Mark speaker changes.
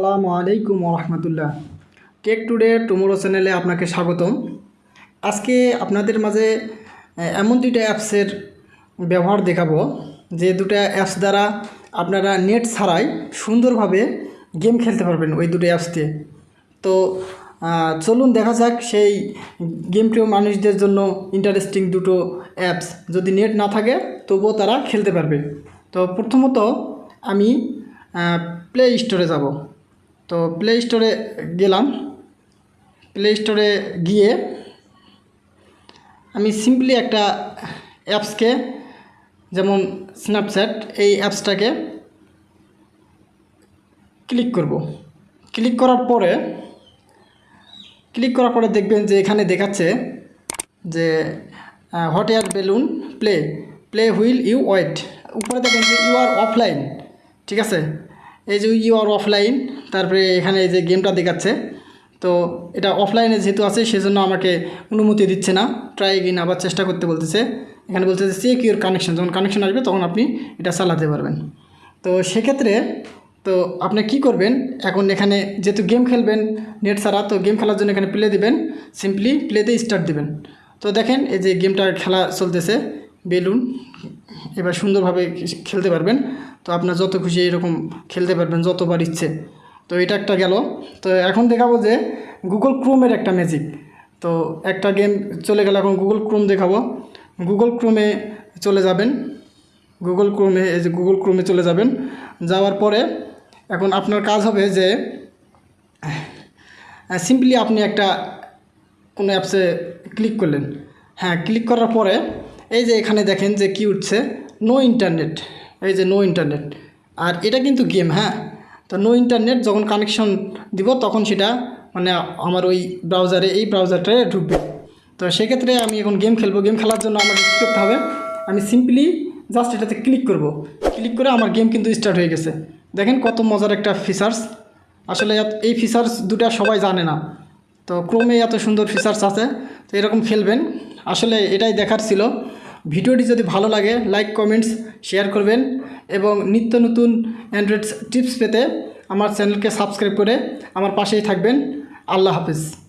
Speaker 1: আসসালামু আলাইকুম রহমতুল্লাহ take today tomorrow চ্যানেলে আপনাকে স্বাগতম। আজকে আপনাদের মাঝে এমন দুইটা অ্যাপসের ব্যবহার দেখাবো, যে দুটো অ্যাপস দ্বারা আপনারা নেট ছাড়াই সুন্দরভাবে গেম খেলতে পারবেন ওই দুটো অ্যাপস দিয়ে। তো চলুন দেখা যাক সেই গেম প্রিয় মানুষদের জন্য ইন্টারেস্টিং দুটো অ্যাপস যদি নেট না থাকে, তবুও তারা খেলতে পারবে। তো প্রথমত আমি প্লে স্টোরে যাব। তো প্লে স্টোরে গেলাম। প্লে স্টোরে গিয়ে আমি সিম্পলি একটা অ্যাপসকে যেমন স্ন্যাপচ্যাট এই অ্যাপসটাকে ক্লিক করব। ক্লিক করার পরে ক্লিক করার পরে দেখবেন যে এখানে দেখাচ্ছে যে hot air balloon play play while you wait উপরে দেখেন যে ইউ আর অফলাইন ঠিক আছে? এই যে ইউ আর অফলাইন তারপরে এখানে এই যে গেমটা দেখাচ্ছে, তো এটা অফলাইনে যেহেতু আছে, সেজন্য আমাকে অনুমতি দিচ্ছে না। ট্রাই এগিন আবার চেষ্টা করতে বলতেছে। এখানে বলছে যে চেক ইউর কানেকশন যখন কানেকশন আসবে, তখন আপনি এটা চালাতে পারবেন। তো সেক্ষেত্রে, তো আপনি কি করবেন? এখন এখানে যেহেতু গেম খেলবেন নেট ছাড়া, তো গেম খেলার জন্য এখানে প্লে দিবেন। সিম্পলি প্লেতে স্টার্ট দিবেন। তো দেখেন, এই যে গেমটা খেলা চলতেছে। বেলুন এবার সুন্দরভাবে খেলতে পারবেন। তো আপনার যত খুশি এরকম খেলতে পারবেন, যতবার ইচ্ছে। তো এটা একটা গেল। তো এখন দেখাবো যে গুগল ক্রোমের একটা ম্যাজিক তো একটা গেম চলে গেল, এখন গুগল ক্রোম দেখাবো। গুগল ক্রোমে চলে যাবেন। গুগল ক্রোমে এই যে গুগল ক্রোমে চলে যাবেন। যাওয়ার পরে এখন আপনার কাজ হবে যে সিম্পলি আপনি একটা কোনো অ্যাপসে ক্লিক করলেন। হ্যাঁ ক্লিক করার পরে এই যে এখানে দেখেন যে কি উঠছে। নো ইন্টারনেট এই যে নো ইন্টারনেট আর এটা কিন্তু গেম হ্যাঁ? তো নো ইন্টারনেট যখন কানেকশন দিব, তখন সেটা মানে আমার ওই ব্রাউজারে এই ব্রাউজারটায় ঢুকবে। তো সেক্ষেত্রে আমি এখন গেম খেলব। গেম খেলার জন্য আমাকে কী করতে হবে? আমি সিম্পলি জাস্ট এটাতে ক্লিক করব। ক্লিক করে আমার গেম কিন্তু স্টার্ট হয়ে গেছে। দেখেন কত মজার একটা ফিচার্স আসলে এই ফিচার্স দুটা সবাই জানে না। তো ক্রোমে এত সুন্দর ফিচার্স আছে। তো এরকম খেলবেন। আসলে এটাই দেখার ছিল। ভিডিওটি যদি ভালো লাগে লাইক কমেন্টস শেয়ার করবেন এবং নিত্য নতুন অ্যান্ড্রয়েড টিপস পেতে আমার চ্যানেলকে সাবস্ক্রাইব করে আমার পাশেই থাকবেন। আল্লাহ হাফিজ।